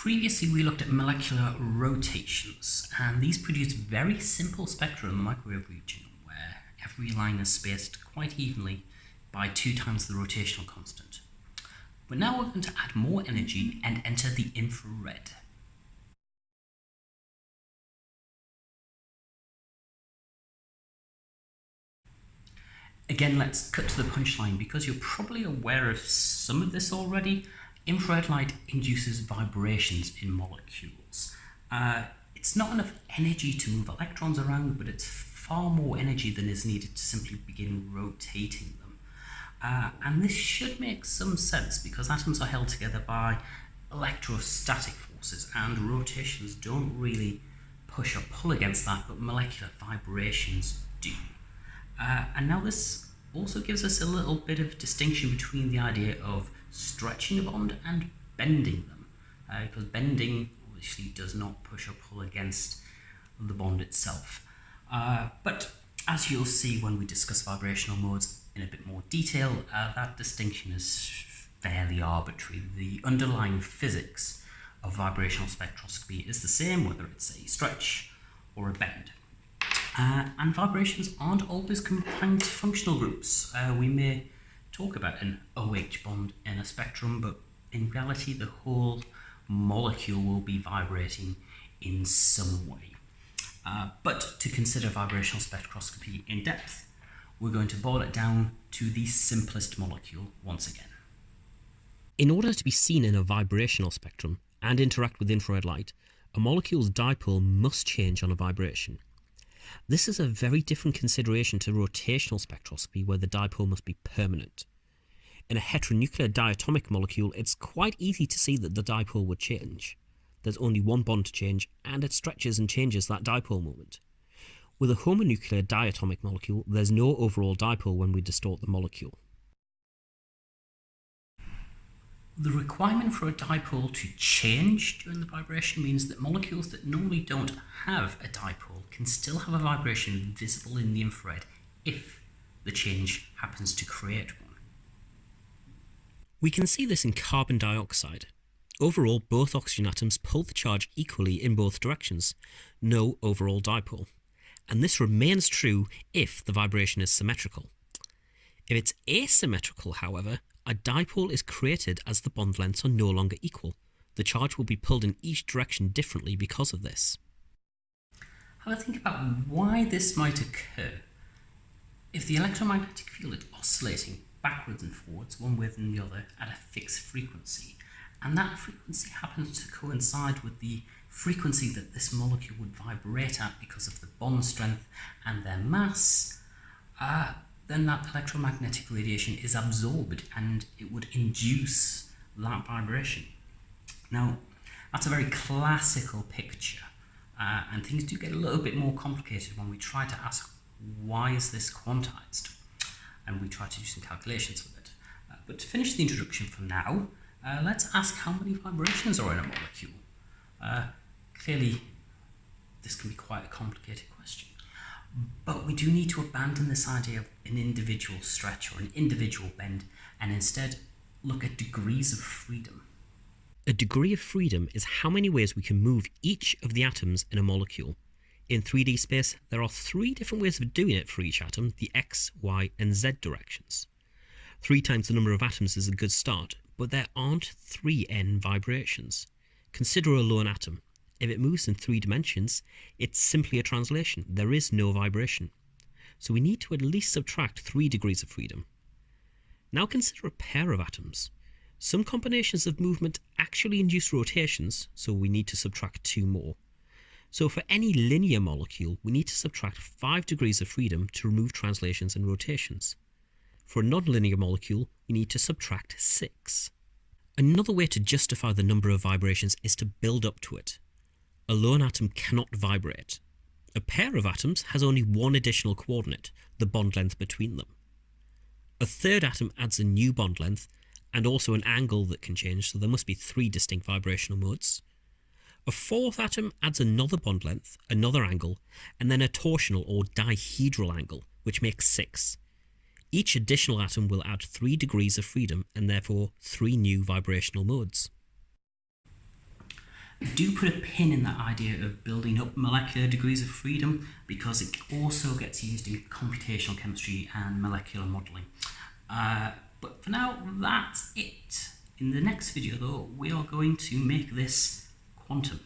Previously we looked at molecular rotations and these produce very simple spectra in the microwave region where every line is spaced quite evenly by two times the rotational constant. But now we're going to add more energy and enter the infrared. Again, let's cut to the punchline because you're probably aware of some of this already. Infrared light induces vibrations in molecules. Uh, it's not enough energy to move electrons around, but it's far more energy than is needed to simply begin rotating them. Uh, and this should make some sense because atoms are held together by electrostatic forces and rotations don't really push or pull against that, but molecular vibrations do. Uh, and now this also gives us a little bit of distinction between the idea of stretching a bond and bending them. Uh, because bending obviously does not push or pull against the bond itself. Uh, but as you'll see when we discuss vibrational modes in a bit more detail, uh, that distinction is fairly arbitrary. The underlying physics of vibrational spectroscopy is the same whether it's a stretch or a bend. Uh, and vibrations aren't always confined to functional groups. Uh, we may talk about an OH bond in a spectrum, but in reality the whole molecule will be vibrating in some way. Uh, but to consider vibrational spectroscopy in depth, we're going to boil it down to the simplest molecule once again. In order to be seen in a vibrational spectrum and interact with infrared light, a molecule's dipole must change on a vibration. This is a very different consideration to rotational spectroscopy where the dipole must be permanent. In a heteronuclear diatomic molecule, it's quite easy to see that the dipole would change. There's only one bond to change, and it stretches and changes that dipole moment. With a homonuclear diatomic molecule, there's no overall dipole when we distort the molecule. The requirement for a dipole to change during the vibration means that molecules that normally don't have a dipole can still have a vibration visible in the infrared if the change happens to create one. We can see this in carbon dioxide. Overall, both oxygen atoms pull the charge equally in both directions, no overall dipole. And this remains true if the vibration is symmetrical. If it's asymmetrical, however, a dipole is created as the bond lengths are no longer equal. The charge will be pulled in each direction differently because of this. Have a think about why this might occur. If the electromagnetic field is oscillating backwards and forwards, one way than the other, at a fixed frequency, and that frequency happens to coincide with the frequency that this molecule would vibrate at because of the bond strength and their mass, uh, then that electromagnetic radiation is absorbed and it would induce that vibration. Now, that's a very classical picture, uh, and things do get a little bit more complicated when we try to ask why is this quantized, and we try to do some calculations with it. Uh, but to finish the introduction for now, uh, let's ask how many vibrations are in a molecule. Uh, clearly, this can be quite a complicated question. But we do need to abandon this idea of an individual stretch or an individual bend and instead look at degrees of freedom. A degree of freedom is how many ways we can move each of the atoms in a molecule. In 3D space, there are three different ways of doing it for each atom, the x, y and z directions. Three times the number of atoms is a good start, but there aren't 3n vibrations. Consider a lone atom. If it moves in three dimensions, it's simply a translation. There is no vibration. So we need to at least subtract three degrees of freedom. Now consider a pair of atoms. Some combinations of movement actually induce rotations, so we need to subtract two more. So for any linear molecule, we need to subtract 5 degrees of freedom to remove translations and rotations. For a nonlinear molecule, we need to subtract 6. Another way to justify the number of vibrations is to build up to it a lone atom cannot vibrate. A pair of atoms has only one additional coordinate, the bond length between them. A third atom adds a new bond length and also an angle that can change, so there must be three distinct vibrational modes. A fourth atom adds another bond length, another angle, and then a torsional or dihedral angle, which makes six. Each additional atom will add three degrees of freedom and therefore three new vibrational modes. Do put a pin in that idea of building up molecular degrees of freedom because it also gets used in computational chemistry and molecular modelling. Uh, but for now, that's it. In the next video though, we are going to make this quantum.